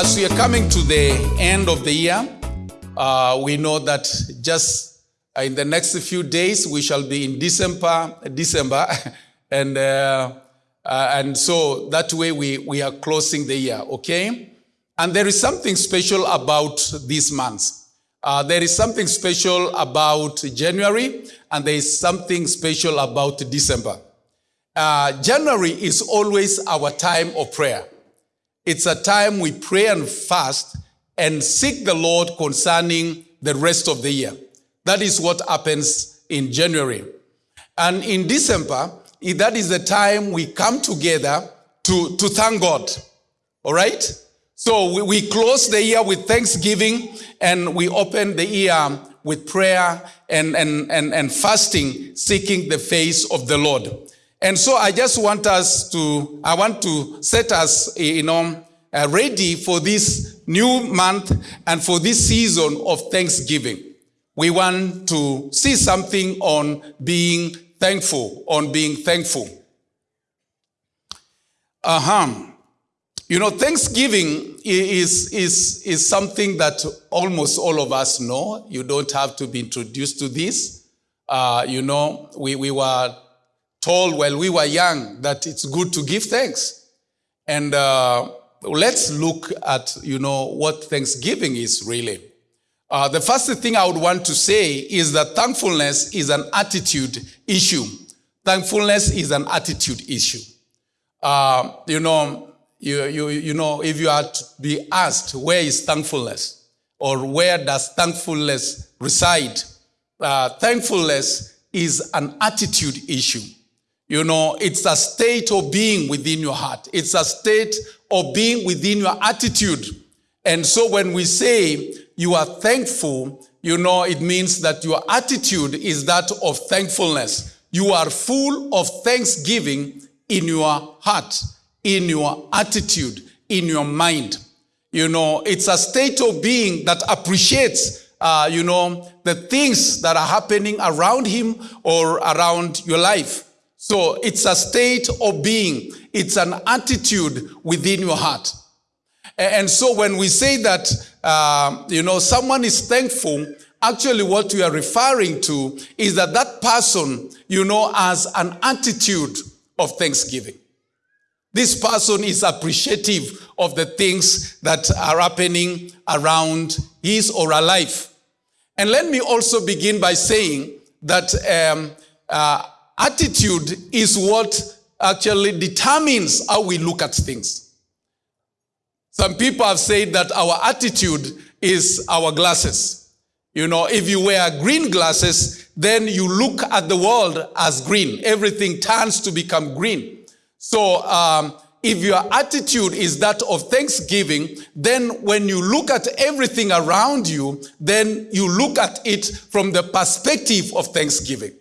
As we are coming to the end of the year, uh, we know that just uh, in the next few days we shall be in December, December, and uh, uh, and so that way we we are closing the year, okay? And there is something special about these months. Uh, there is something special about January, and there is something special about December. Uh, January is always our time of prayer. It's a time we pray and fast and seek the Lord concerning the rest of the year. That is what happens in January. And in December, that is the time we come together to, to thank God. All right? So we, we close the year with thanksgiving and we open the year with prayer and, and, and, and fasting, seeking the face of the Lord. And so I just want us to, I want to set us, you know, uh, ready for this new month and for this season of Thanksgiving. We want to see something on being thankful, on being thankful. Uh-huh. You know, Thanksgiving is, is, is something that almost all of us know. You don't have to be introduced to this. Uh, you know, we, we were told while we were young that it's good to give thanks. And uh, let's look at, you know, what Thanksgiving is really. Uh, the first thing I would want to say is that thankfulness is an attitude issue. Thankfulness is an attitude issue. Uh, you know, you, you, you know, if you are to be asked, where is thankfulness? Or where does thankfulness reside? Uh, thankfulness is an attitude issue. You know, it's a state of being within your heart. It's a state of being within your attitude. And so when we say you are thankful, you know, it means that your attitude is that of thankfulness. You are full of thanksgiving in your heart, in your attitude, in your mind. You know, it's a state of being that appreciates, uh, you know, the things that are happening around him or around your life. So it's a state of being. It's an attitude within your heart. And so when we say that, uh, you know, someone is thankful, actually what we are referring to is that that person, you know, has an attitude of thanksgiving. This person is appreciative of the things that are happening around his or her life. And let me also begin by saying that um, uh, attitude is what actually determines how we look at things. Some people have said that our attitude is our glasses. You know, if you wear green glasses, then you look at the world as green. Everything turns to become green. So, um, if your attitude is that of thanksgiving, then when you look at everything around you, then you look at it from the perspective of thanksgiving.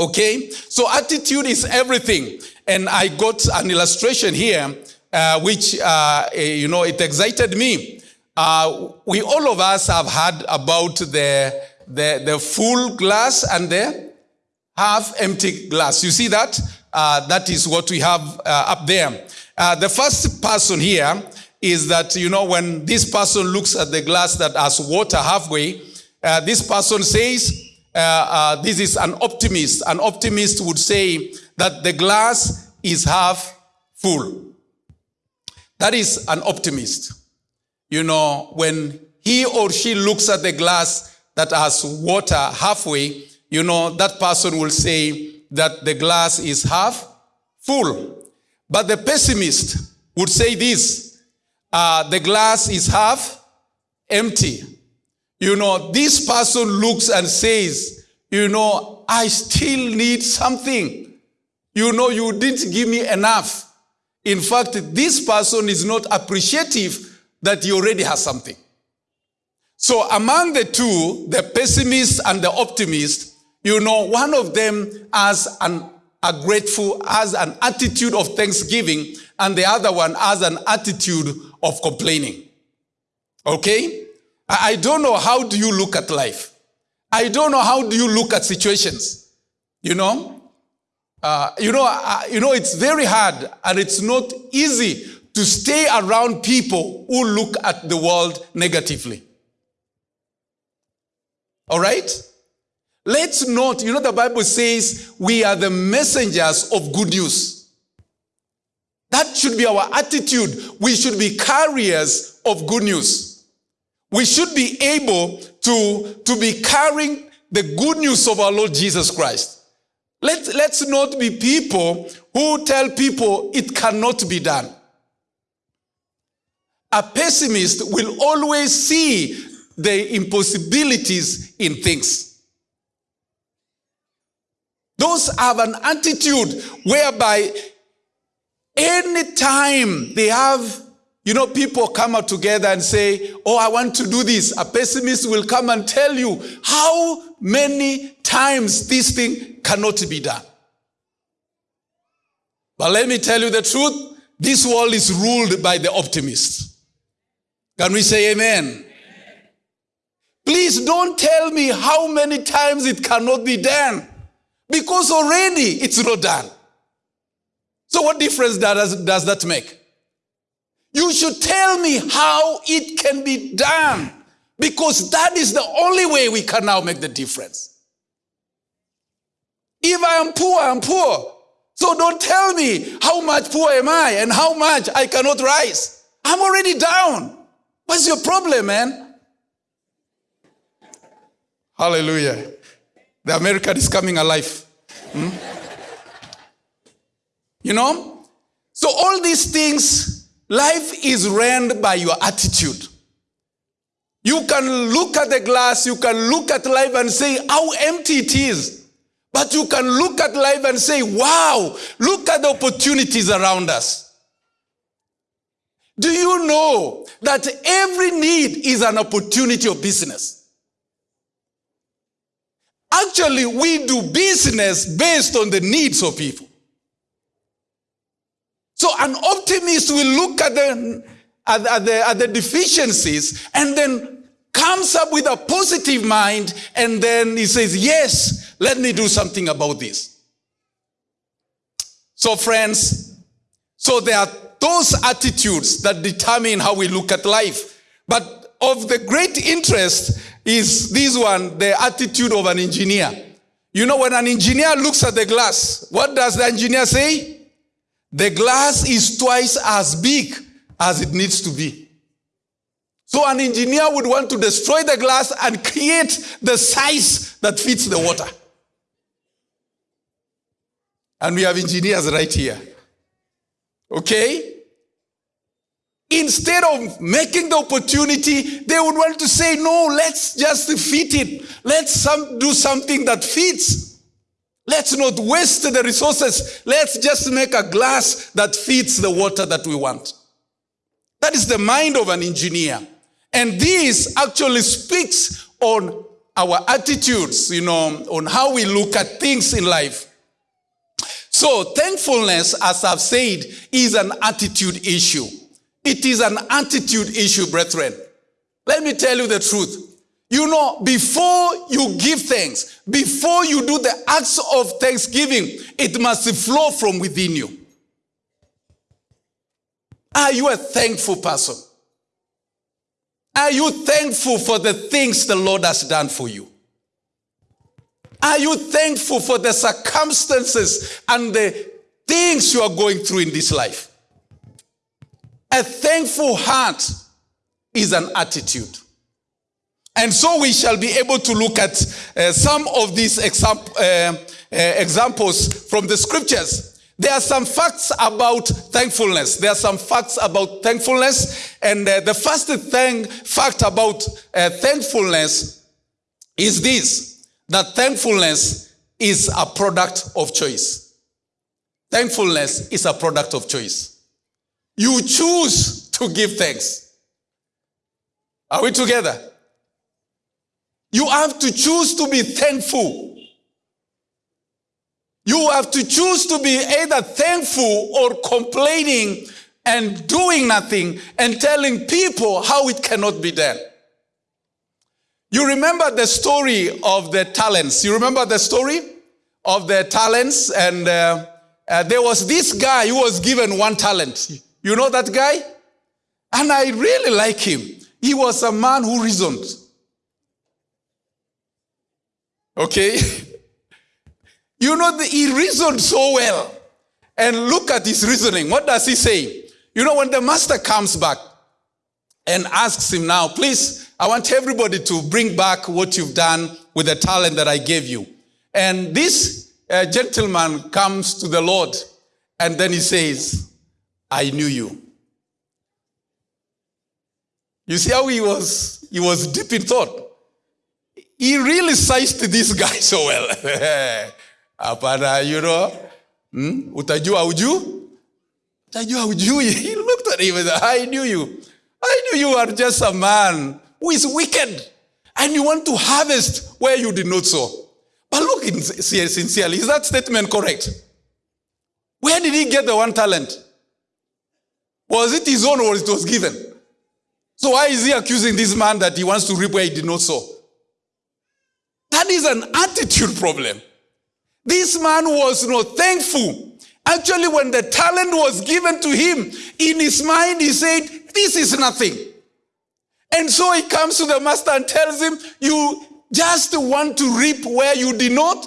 Okay? So attitude is everything. And I got an illustration here, uh, which, uh, eh, you know, it excited me. Uh, we, all of us have heard about the, the, the full glass and the half empty glass. You see that? Uh, that is what we have uh, up there. Uh, the first person here is that, you know, when this person looks at the glass that has water halfway, this person says, uh, uh, this is an optimist. An optimist would say that the glass is half full. That is an optimist. You know, when he or she looks at the glass that has water halfway, you know, that person will say that the glass is half full. But the pessimist would say this, uh, the glass is half empty. You know, this person looks and says, you know, I still need something. You know, you didn't give me enough. In fact, this person is not appreciative that he already has something. So among the two, the pessimist and the optimist, you know, one of them has an, a grateful, has an attitude of thanksgiving, and the other one has an attitude of complaining. Okay? I don't know how do you look at life. I don't know how do you look at situations. You know, uh, you know, uh, you know, it's very hard and it's not easy to to stay around people who look at the world negatively. All right? Let's not, you know, the Bible says we are the messengers of good news. That should be our attitude. We should be carriers of good news. We should be able to, to be carrying the good news of our Lord Jesus Christ. Let, let's not be people who tell people it cannot be done. A pessimist will always see the impossibilities in things. Those have an attitude whereby anytime they have, you know, people come out together and say, Oh, I want to do this. A pessimist will come and tell you how many times this thing cannot be done. But let me tell you the truth this world is ruled by the optimists. Can we say amen? amen? Please don't tell me how many times it cannot be done because already it's not done. So, what difference does, does that make? You should tell me how it can be done because that is the only way we can now make the difference. If I am poor, I'm poor. So don't tell me how much poor am I and how much I cannot rise. I'm already down. What's your problem, man? Hallelujah. The American is coming alive. Hmm? You know? So, all these things, life is ran by your attitude. You can look at the glass, you can look at life and say how empty it is. But you can look at life and say, wow, look at the opportunities around us. Do you know that every need is an opportunity of business? Actually, we do business based on the needs of people. So an optimist will look at the, at, at, the, at the deficiencies and then comes up with a positive mind and then he says, yes, let me do something about this. So friends, so there are those attitudes that determine how we look at life. But of the great interest is this one, the attitude of an engineer. You know, when an engineer looks at the glass, what does the engineer say? The glass is twice as big as it needs to be. So an engineer would want to destroy the glass and create the size that fits the water. And we have engineers right here. Okay? Instead of making the opportunity, they would want to say, no, let's just fit it. Let's some, do something that fits. Let's not waste the resources. Let's just make a glass that fits the water that we want. That is the mind of an engineer. And this actually speaks on our attitudes, you know, on how we look at things in life. So, thankfulness, as I've said, is an attitude issue. It is an attitude issue, brethren. Let me tell you the truth. You know, before you give thanks, before you do the acts of thanksgiving, it must flow from within you. Are you a thankful person? Are you thankful for the things the Lord has done for you? Are you thankful for the circumstances and the things you are going through in this life? A thankful heart is an attitude. And so we shall be able to look at uh, some of these exam- uh, uh, examples from the scriptures. There are some facts about thankfulness. There are some facts about thankfulness. And uh, the first thing, fact about uh, thankfulness is this that thankfulness is a product of choice. Thankfulness is a product of choice. You choose to give thanks. Are we together? You have to choose to be thankful. You have to choose to be either thankful or complaining and doing nothing and telling people how it cannot be done. You remember the story of the talents. You remember the story of the talents? And uh, uh, there was this guy who was given one talent. You know that guy? And I really like him. He was a man who reasoned. Okay? you know, the, he reasoned so well. And look at his reasoning. What does he say? You know, when the master comes back and asks him now, please, I want everybody to bring back what you've done with the talent that I gave you. And this uh, gentleman comes to the Lord and then he says, I knew you. You see how he was, he was deep in thought. He really sized this guy so well. Hapana, you know, hmm? utajua uju? Utajua ujui. He looked at him and said, I knew you. I knew you are just a man who is wicked. And you want to harvest where you did not sow. But look sincerely, is that statement correct? Where did he get the one talent? Was it his own or it was given? So why is he accusing this man that he wants to reap where he did not sow? Is an attitude problem. This man was not thankful. Actually, when the talent was given to him, in his mind, he said, This is nothing. And so he comes to the master and tells him, You just want to reap where you did not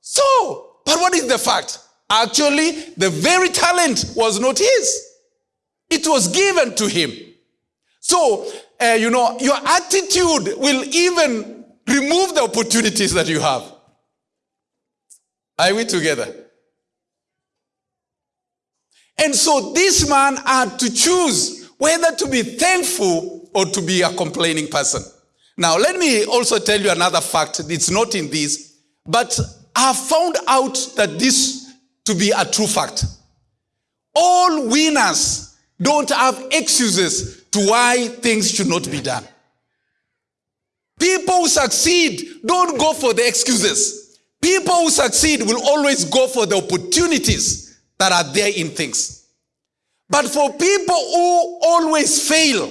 sow. But what is the fact? Actually, the very talent was not his, it was given to him. So, uh, you know, your attitude will even remove the opportunities that you have. Are we together? And so this man had to choose whether to be thankful or to be a complaining person. Now, let me also tell you another fact. It's not in this, but I found out that this to be a true fact. All winners don't have excuses to why things should not be done. People who succeed don't go for the excuses. People who succeed will always go for the opportunities that are there in things. But for people who always fail,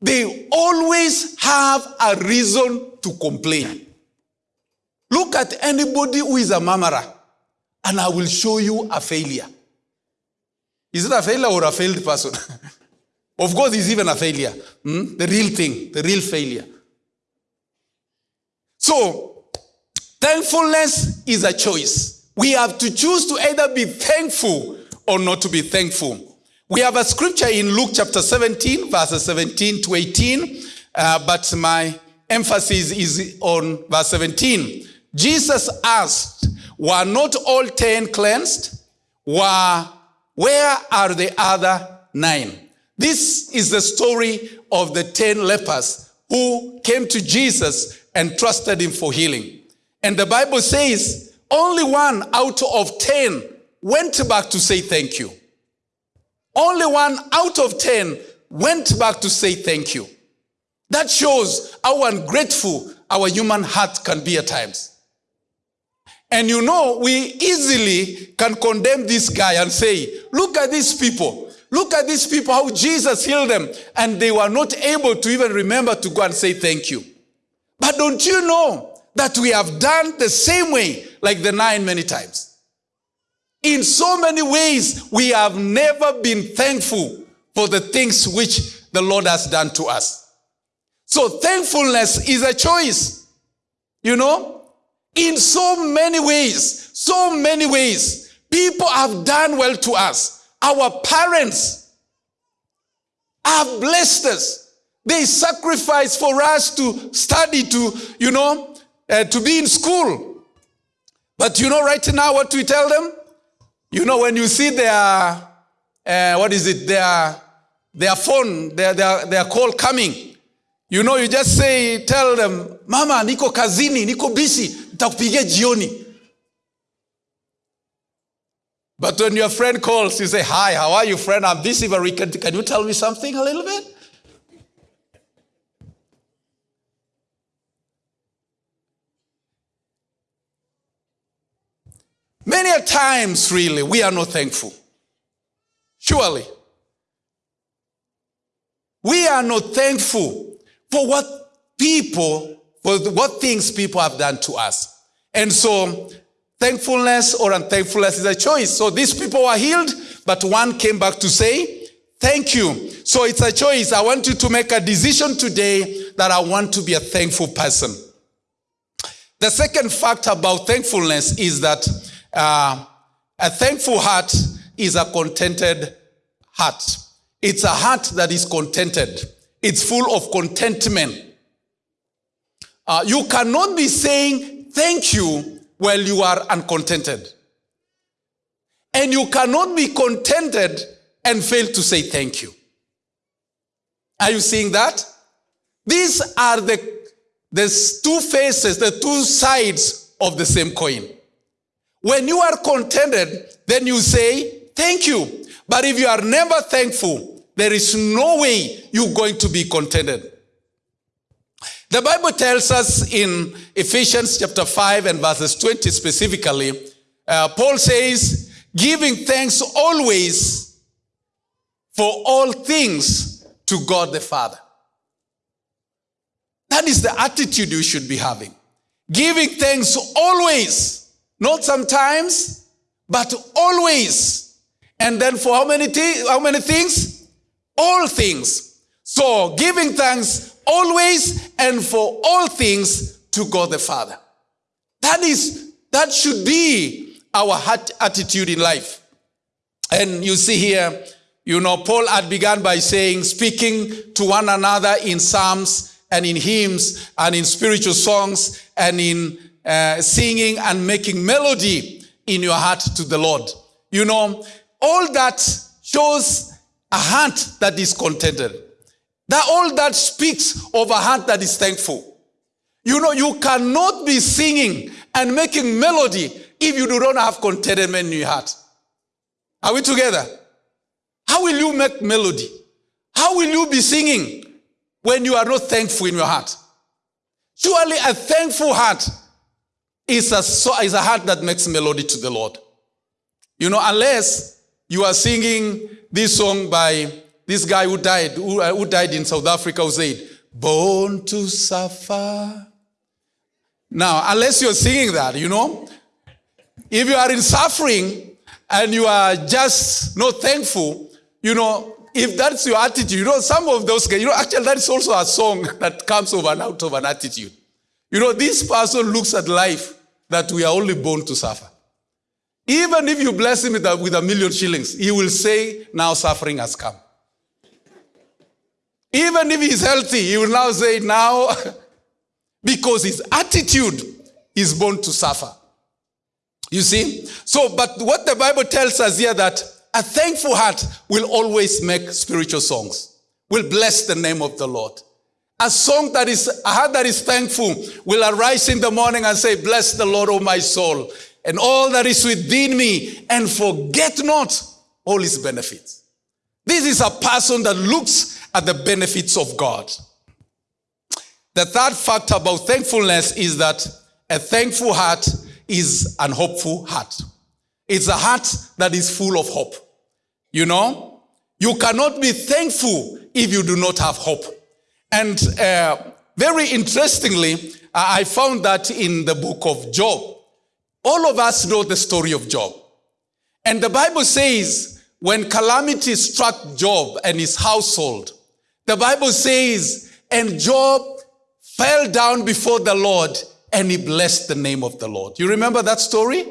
they always have a reason to complain. Look at anybody who is a mamara, and I will show you a failure. Is it a failure or a failed person? of course, it's even a failure. Hmm? The real thing, the real failure. So, thankfulness is a choice. We have to choose to either be thankful or not to be thankful. We have a scripture in Luke chapter 17, verses 17 to 18, uh, but my emphasis is on verse 17. Jesus asked, Were not all ten cleansed? Were, where are the other nine? This is the story of the ten lepers who came to Jesus and trusted him for healing. And the Bible says only one out of ten went back to say thank you. Only one out of 10 went back to say thank you. That shows how ungrateful our human heart can be at times. And you know, we easily can condemn this guy and say, look at these people. Look at these people, how Jesus healed them. And they were not able to even remember to go and say thank you. But don't you know that we have done the same way like the nine many times? In so many ways, we have never been thankful for the things which the Lord has done to us. So thankfulness is a choice. You know, in so many ways, so many ways, people have done well to us. Our parents have blessed us. They sacrifice for us to study, to, you know, uh, to be in school. But you know, right now, what we tell them? You know, when you see their, uh, what is it, their, their phone, their, their, their call coming, you know, you just say, tell them, mama, niko kazini, niko busy, nitakupigia jioni. But when your friend calls, you say, hi, how are you, friend? I'm busy, but can, can you tell me something a little bit? Many a times, really, we are not thankful. Surely. We are not thankful for what people, for what things people have done to us. And so, thankfulness or unthankfulness is a choice. So these people were healed, but one came back to say, Thank you. So it's a choice. I want you to make a decision today that I want to be a thankful person. The second fact about thankfulness is that uh, a thankful heart is a contented heart. It's a heart that is contented. It's full of contentment. Uh, you cannot be saying thank you while you are uncontented. And you cannot be contented and fail to say thank you. Are you seeing that? These are the, the two faces, the two sides of the same coin. When you are contented, then you say thank you. But if you are never thankful, there is no way you're going to be contented. The Bible tells us in Ephesians chapter 5 and verses 20 specifically, uh, Paul says, giving thanks always for all things to God the Father. That is the attitude you should be having. Giving thanks always, not sometimes, but always. And then for how many, th- how many things? All things. So giving thanks always and for all things to God the Father. That is, that should be our heart attitude in life. And you see here, you know, Paul had begun by saying, speaking to one another in psalms and in hymns and in spiritual songs and in uh, singing and making melody in your heart to the Lord. You know, all that shows a heart that is contented. That all that speaks of a heart that is thankful. You know, you cannot be singing and making melody if you do not have contentment in your heart. Are we together? How will you make melody? How will you be singing when you are not thankful in your heart? Surely a thankful heart is a, is a heart that makes melody to the Lord. You know, unless you are singing this song by this guy who died, who, uh, who died in South Africa, who said, Born to suffer. Now, unless you're singing that, you know, if you are in suffering and you are just not thankful, you know, if that's your attitude, you know, some of those guys, you know, actually, that is also a song that comes over and out of an attitude. You know, this person looks at life that we are only born to suffer. Even if you bless him with a, million shillings, he will say, Now suffering has come. Even if he's healthy, he will now say, now, because his attitude is born to suffer. You see? So, but what the Bible tells us here that a thankful heart will always make spiritual songs, will bless the name of the Lord. A song that is, a heart that is thankful will arise in the morning and say, Bless the Lord, O my soul, and all that is within me, and forget not all his benefits. This is a person that looks at the benefits of God. The third fact about thankfulness is that a thankful heart is an hopeful heart. It's a heart that is full of hope. You know, you cannot be thankful if you do not have hope. And uh, very interestingly, I found that in the book of Job. All of us know the story of Job. And the Bible says when calamity struck Job and his household, the Bible says, and Job fell down before the Lord and he blessed the name of the Lord. You remember that story?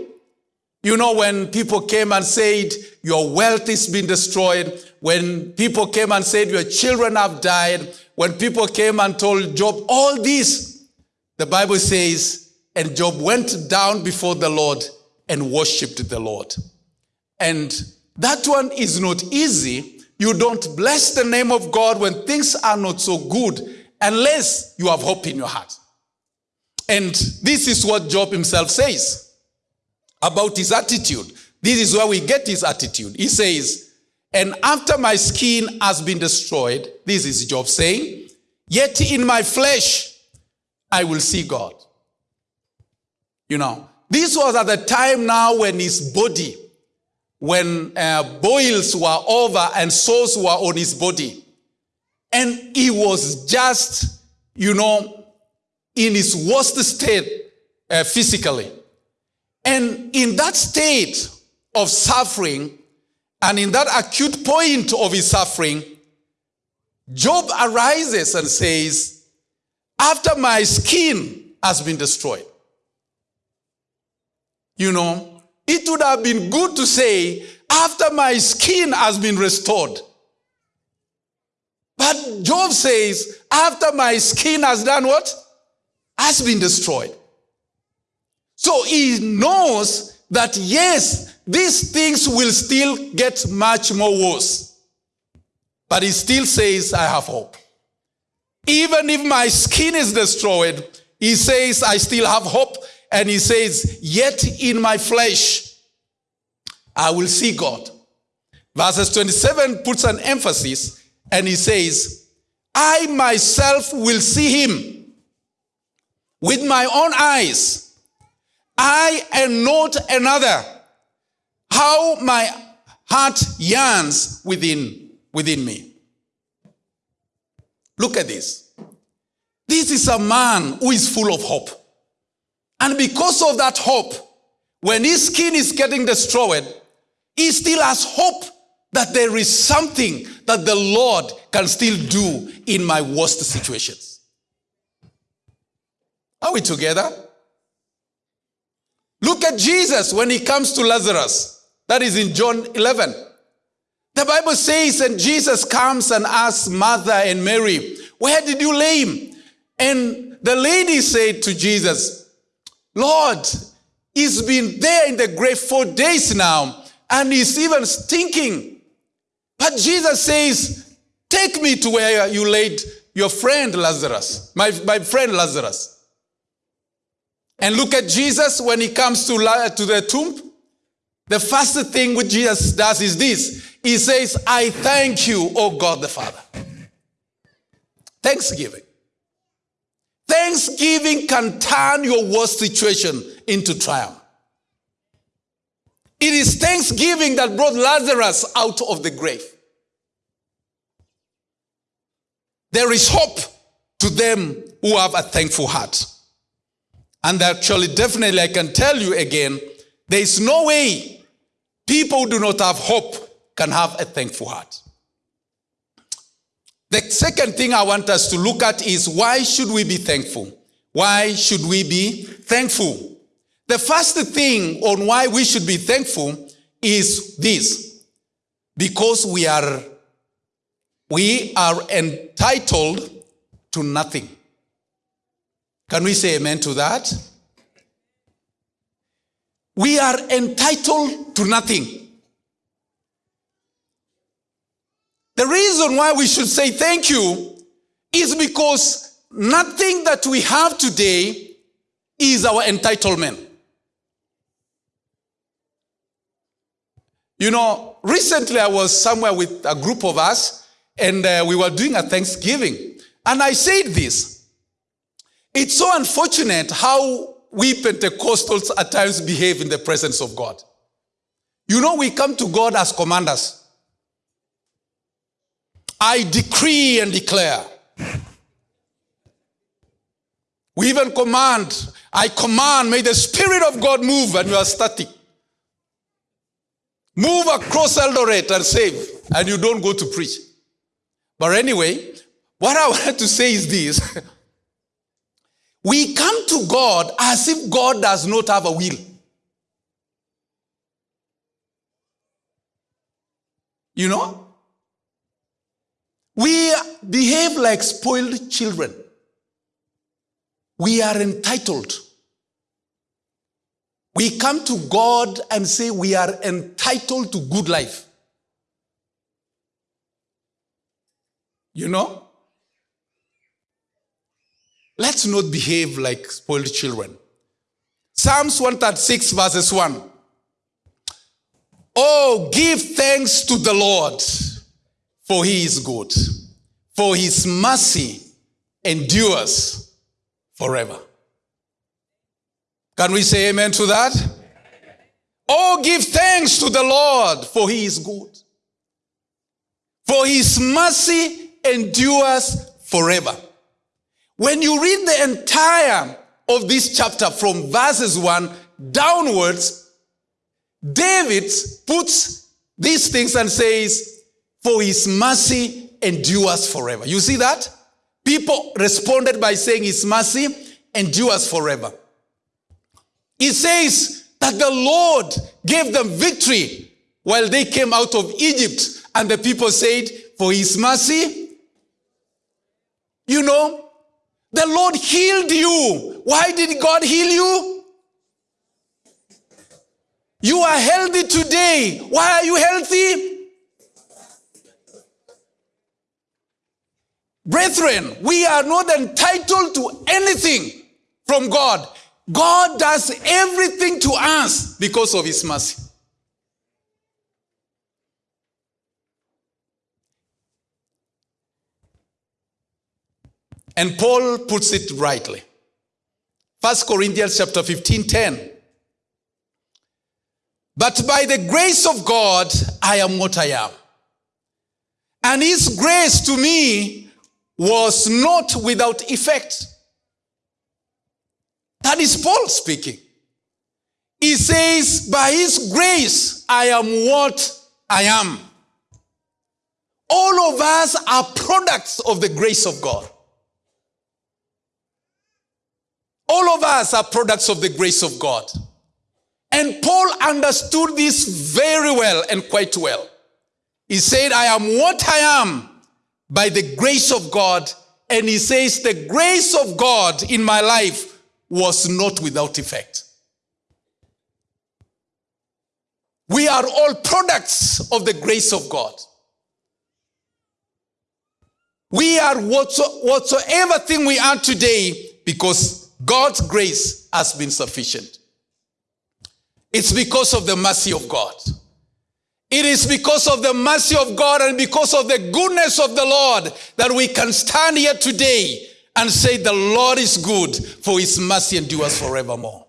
You know, when people came and said, Your wealth has been destroyed, when people came and said, Your children have died, when people came and told Job all this, the Bible says, and Job went down before the Lord and worshiped the Lord. And that one is not easy you don't bless the name of God when things are not so good unless you have hope in your heart. And this is what Job himself says about his attitude. This is where we get his attitude. He says, And after my skin has been destroyed, this is Job saying, Yet in my flesh I will see God. You know, this was at the time now when his body when uh, boils were over and sores were on his body. And he was just, you know, in his worst state uh, physically. And in that state of suffering And in that acute point of his suffering, Job arises and says, After my skin has been destroyed. You know, it would have been good to say, After my skin has been restored. But Job says, After my skin has done what? Has been destroyed. So he knows that yes, these things will still get much more worse. But he still says, I have hope. Even if my skin is destroyed, he says, I still have hope. And he says, Yet in my flesh, I will see God. Verses 27 puts an emphasis and he says, I myself will see him with my own eyes. I am not another. How my heart yearns within, within me. Look at this. This is a man who is full of hope. And because of that hope, when his skin is getting destroyed, he still has hope that there is something that the Lord can still do in my worst situations. Are we together? Look at Jesus when he comes to Lazarus. That is in John 11. The Bible says, and Jesus comes and asks Martha and Mary, Where did you lay him? And the lady said to Jesus, Lord, he's been there in the grave four days now, and he's even stinking. But Jesus says, Take me to where you laid your friend Lazarus, my, my friend Lazarus. And look at Jesus when he comes to, to the tomb. The first thing which Jesus does is this. He says, I thank you, O God the Father. Thanksgiving. Thanksgiving can turn your worst situation into triumph. It is thanksgiving that brought Lazarus out of the grave. There is hope to them who have a thankful heart. And actually, definitely, I can tell you again, there is no way people who do not have hope can have a thankful heart. The second thing I want us to look at is why should we be thankful? Why should we be thankful? The first thing on why we should be thankful is this. Because we are we are entitled to nothing. Can we say amen to that? We are entitled to nothing. The reason why we should say thank you is because nothing that we have today is our entitlement. You know, recently I was somewhere with a group of us and uh, we were doing a Thanksgiving. And I said this it's so unfortunate how we Pentecostals at times behave in the presence of God. You know, we come to God as commanders. I decree and declare. We even command, I command, may the Spirit of God move, and you are static. Move across Eldoret and save, and you don't go to preach. But anyway, what I wanted to say is this We come to God as if God does not have a will. You know? We behave like spoiled children. We are entitled. We come to God and say we are entitled to good life. You know? Let's not behave like spoiled children. Psalms 136, verses 1. Oh, give thanks to the Lord, for he is good, for his mercy endures forever. Can we say amen to that? Oh, give thanks to the Lord, for he is good, for his mercy endures forever. When you read the entire of this chapter from verses 1 downwards, David puts these things and says, For his mercy endures forever. You see that? People responded by saying, His mercy endures forever. He says that the Lord gave them victory while they came out of Egypt, and the people said, For his mercy, you know, the Lord healed you. Why did God heal you? You are healthy today. Why are you healthy? Brethren, we are not entitled to anything from God. God does everything to us because of His mercy. And Paul puts it rightly. 1 Corinthians chapter 15, 10. But by the grace of God, I am what I am. And his grace to me was not without effect. That is Paul speaking. He says, By his grace, I am what I am. All of us are products of the grace of God. All of us are products of the grace of God. And Paul understood this very well and quite well. He said, I am what I am by the grace of God. And he says, the grace of God in my life was not without effect. We are all products of the grace of God. We are whatsoever thing we are today because God's grace has been sufficient. It's because of the mercy of God. It is because of the mercy of God and because of the goodness of the Lord that we can stand here today and say, The Lord is good, for his mercy endures forevermore.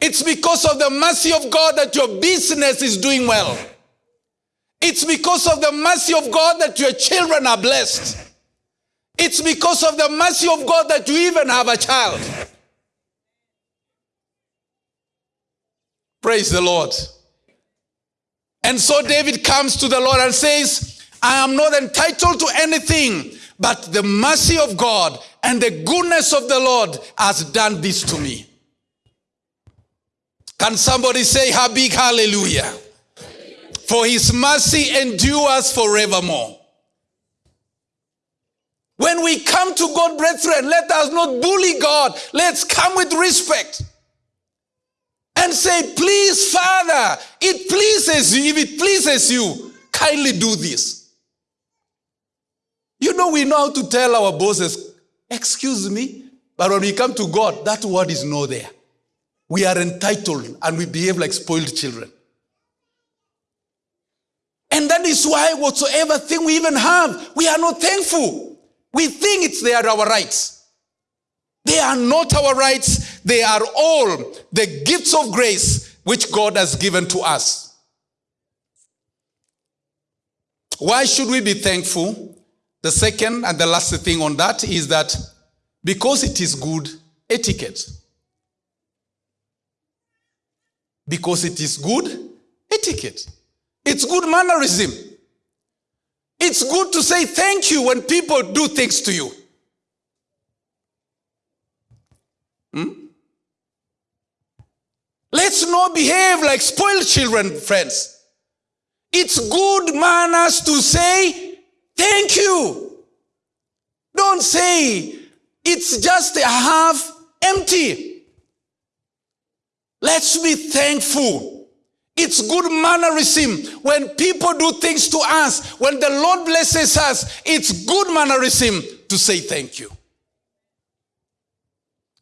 It's because of the mercy of God that your business is doing well. It's because of the mercy of God that your children are blessed. It's because of the mercy of God that you even have a child. Praise the Lord. And so David comes to the Lord and says, I am not entitled to anything, but the mercy of God and the goodness of the Lord has done this to me. Can somebody say a big hallelujah? For his mercy endures forevermore. When we come to God, brethren, let us not bully God. Let's come with respect and say, Please, Father, it pleases you. If it pleases you, kindly do this. You know, we know how to tell our bosses, Excuse me, but when we come to God, that word is not there. We are entitled and we behave like spoiled children. And that is why, whatsoever thing we even have, we are not thankful. We think it's they are our rights. They are not our rights. They are all the gifts of grace which God has given to us. Why should we be thankful? The second and the last thing on that is that because it is good etiquette. Because it is good etiquette. It's good mannerism. It's good to say thank you when people do things to you. Hmm? Let's not behave like spoiled children, friends. It's good manners to say thank you. Don't say it's just a half empty. Let's be thankful. It's good mannerism when people do things to us, when the Lord blesses us, it's good mannerism to say thank you.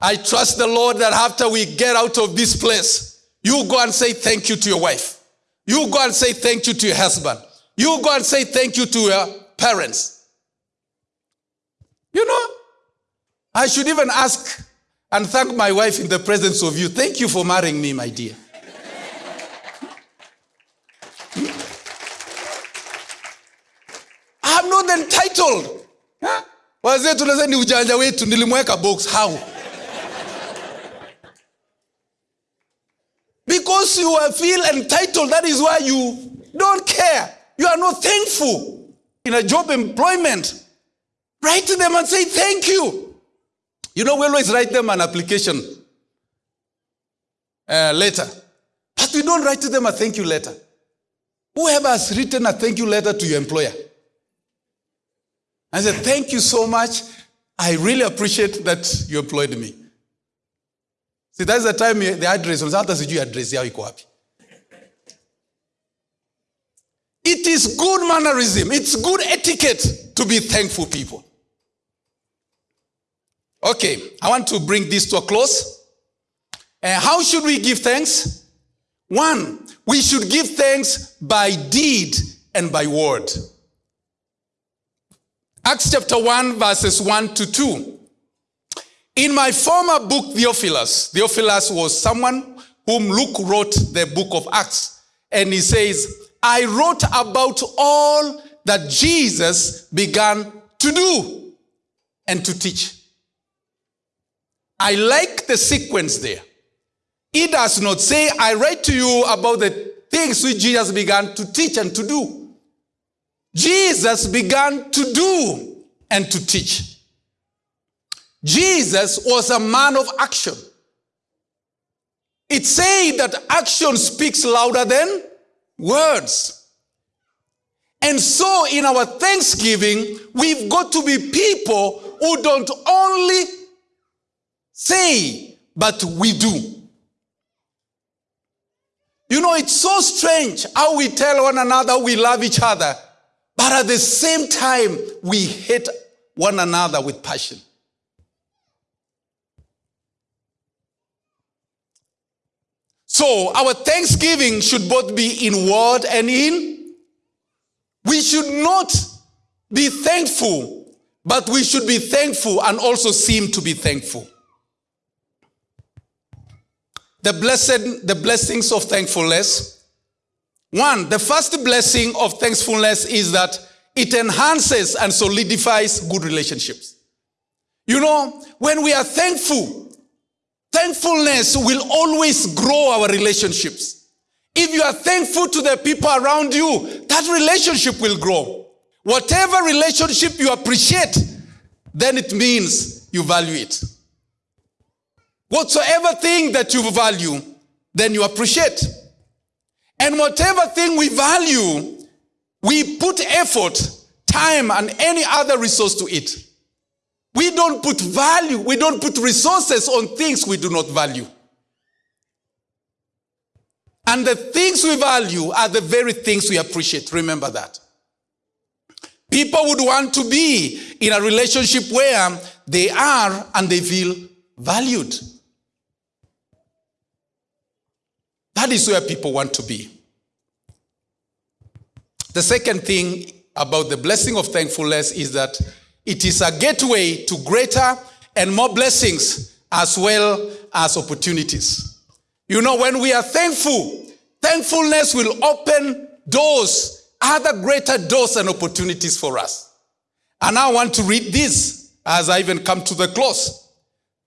I trust the Lord that after we get out of this place, you go and say thank you to your wife. You go and say thank you to your husband. You go and say thank you to your parents. You know, I should even ask and thank my wife in the presence of you. Thank you for marrying me, my dear. I'm not entitled. Wazee tunasema ni ujanja wetu, nilimweka box. How? Because you feel entitled, that is why you don't care. You are not thankful in a job employment. Write to them and say thank you. You know, we always write them an application uh, letter, but we don't write to them a thank you letter. Whoever has written a thank you letter to your employer, I said, Thank you so much. I really appreciate that you employed me. See, that's the time the address, hata sijui address iko wapi. It is good mannerism. It's good etiquette to be thankful people. Okay, I want to bring this to a close. Uh, how should we give thanks? One, we should give thanks by deed and by word. Acts chapter 1, verses 1 to 2. In my former book, Theophilus, Theophilus was someone whom Luke wrote the book of Acts. And he says, I wrote about all that Jesus began to do and to teach. I like the sequence there. He does not say, I write to you about the things which Jesus began to teach and to do. Jesus began to do and to teach. Jesus was a man of action. It said that action speaks louder than words. And so in our thanksgiving, we've got to be people who don't only say, but we do. You know, it's so strange how we tell one another we love each other, but at the same time, we hate one another with passion. So our thanksgiving should both be in word and in. We should not be thankful, but we should be thankful and also seem to be thankful. The blessed, the blessings of thankfulness. One, the first blessing of thankfulness is that it enhances and solidifies good relationships. You know, when we are thankful, Thankfulness will always grow our relationships. If you are thankful to the people around you, that relationship will grow. Whatever relationship you appreciate, then it means you value it. Whatsoever thing that you value, then you appreciate. And whatever thing we value, we put effort, time, and any other resource to it. We don't put value, we don't put resources on things we do not value. And the things we value are the very things we appreciate. Remember that. People would want to be in a relationship where they are and they feel valued. That is where people want to be. The second thing about the blessing of thankfulness is that it is a gateway to greater and more blessings as well as opportunities. You know, when we are thankful, thankfulness will open doors, other greater doors and opportunities for us. And I want to read this as I even come to the close.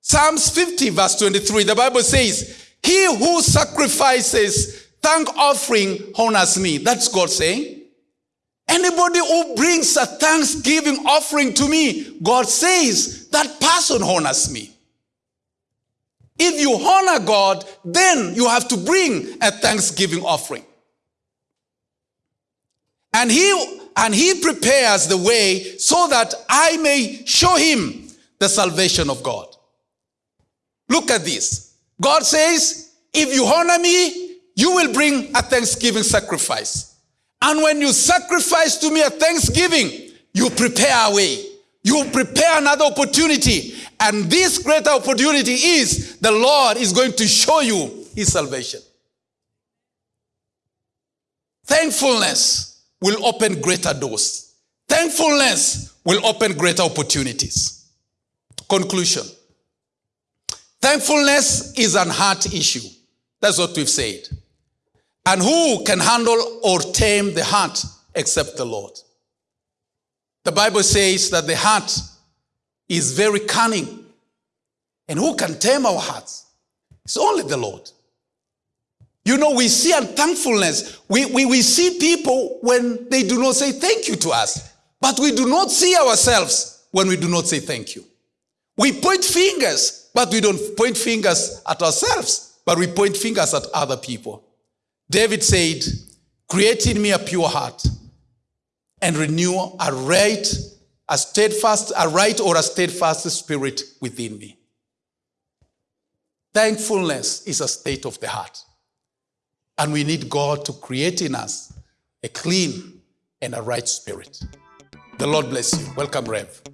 Psalms 50 verse 23, the Bible says, he who sacrifices thank offering honors me. That's God saying. Anybody who brings a thanksgiving offering to me, God says that person honors me. If you honor God, then you have to bring a thanksgiving offering. And he and he prepares the way so that I may show him the salvation of God. Look at this. God says, if you honor me, you will bring a thanksgiving sacrifice. And when you sacrifice to me a thanksgiving, you prepare a way. You prepare another opportunity. And this greater opportunity is the Lord is going to show you his salvation. Thankfulness will open greater doors. Thankfulness will open greater opportunities. Conclusion. Thankfulness is an heart issue. That's what we've said. And who can handle or tame the heart except the Lord? The Bible says that the heart is very cunning. And who can tame our hearts? It's only the Lord. You know, we see unthankfulness. We, we, we see people when they do not say thank you to us, but we do not see ourselves when we do not say thank you. We point fingers, but we don't point fingers at ourselves, but we point fingers at other people. David said, Create in me a pure heart and renew a right, a steadfast, a right or a steadfast spirit within me. Thankfulness is a state of the heart. And we need God to create in us a clean and a right spirit. The Lord bless you. Welcome, Rev.